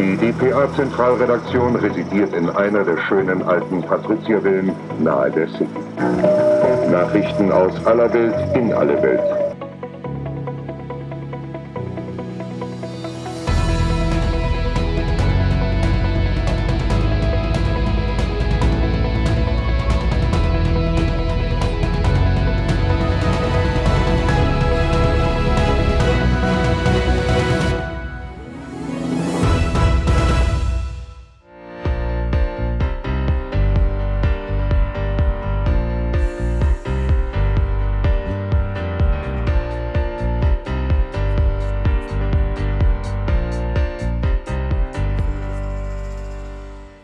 Die dpa-Zentralredaktion residiert in einer der schönen alten Patriziervillen nahe der City. Nachrichten aus aller Welt in alle Welt.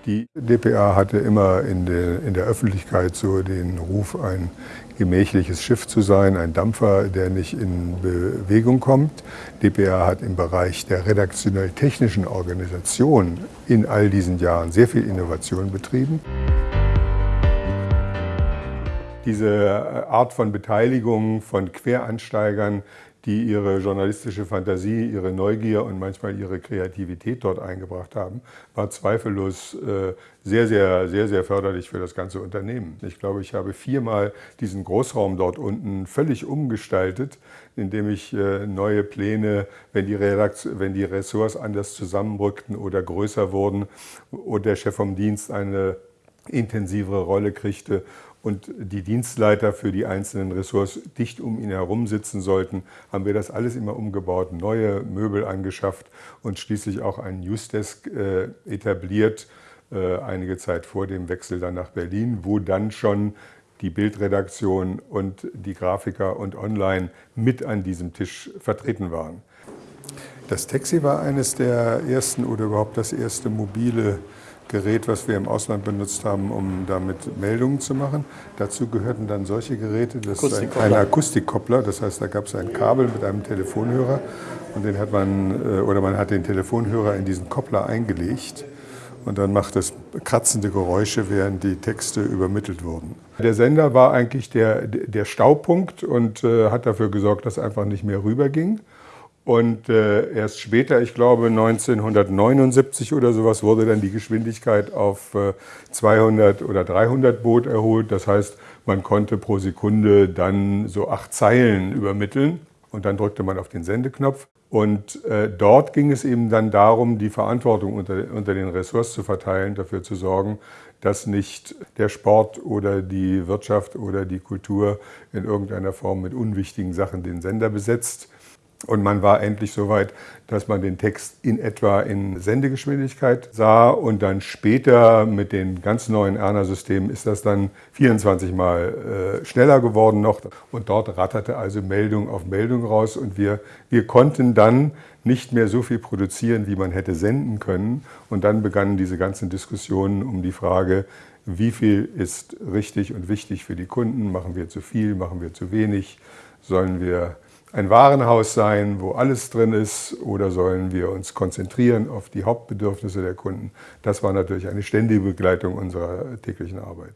Die dpa hatte immer in der, in der, Öffentlichkeit so den Ruf, ein gemächliches Schiff zu sein, ein Dampfer, der nicht in Bewegung kommt. dpa hat im Bereich der redaktionell-technischen Organisation in all diesen Jahren sehr viel Innovation betrieben. Diese Art von Beteiligung von Queransteigern, die ihre journalistische Fantasie, ihre Neugier und manchmal ihre Kreativität dort eingebracht haben, war zweifellos äh, sehr, sehr, sehr, sehr förderlich für das ganze Unternehmen. Ich glaube, ich habe viermal diesen Großraum dort unten völlig umgestaltet, indem ich äh, neue Pläne, wenn die, wenn die Ressorts anders zusammenrückten oder größer wurden und der Chef vom Dienst eine intensivere Rolle kriegte und die Dienstleiter für die einzelnen Ressorts dicht um ihn herum sitzen sollten, haben wir das alles immer umgebaut, neue Möbel angeschafft und schließlich auch einen Newsdesk äh, etabliert, äh, einige Zeit vor dem Wechsel dann nach Berlin, wo dann schon die Bildredaktion und die Grafiker und Online mit an diesem Tisch vertreten waren. Das Taxi war eines der ersten oder überhaupt das erste mobile Gerät, was wir im Ausland benutzt haben, um damit Meldungen zu machen. Dazu gehörten dann solche Geräte, das ist ein, ein Akustikkoppler, das heißt, da gab es ein Kabel mit einem Telefonhörer und den hat man, äh, oder man hat den Telefonhörer in diesen Koppler eingelegt und dann macht es kratzende Geräusche, während die Texte übermittelt wurden. Der Sender war eigentlich der, der Staupunkt und äh, hat dafür gesorgt, dass einfach nicht mehr rüberging. Und äh, erst später, ich glaube 1979 oder sowas, wurde dann die Geschwindigkeit auf äh, 200 oder 300 Boot erholt. Das heißt, man konnte pro Sekunde dann so acht Zeilen übermitteln und dann drückte man auf den Sendeknopf. Und äh, dort ging es eben dann darum, die Verantwortung unter, unter den Ressorts zu verteilen, dafür zu sorgen, dass nicht der Sport oder die Wirtschaft oder die Kultur in irgendeiner Form mit unwichtigen Sachen den Sender besetzt, und man war endlich so weit, dass man den Text in etwa in Sendegeschwindigkeit sah. Und dann später mit den ganz neuen Erna-Systemen ist das dann 24 Mal äh, schneller geworden noch. Und dort ratterte also Meldung auf Meldung raus. Und wir, wir konnten dann nicht mehr so viel produzieren, wie man hätte senden können. Und dann begannen diese ganzen Diskussionen um die Frage, wie viel ist richtig und wichtig für die Kunden? Machen wir zu viel? Machen wir zu wenig? Sollen wir ein Warenhaus sein, wo alles drin ist, oder sollen wir uns konzentrieren auf die Hauptbedürfnisse der Kunden? Das war natürlich eine ständige Begleitung unserer täglichen Arbeit.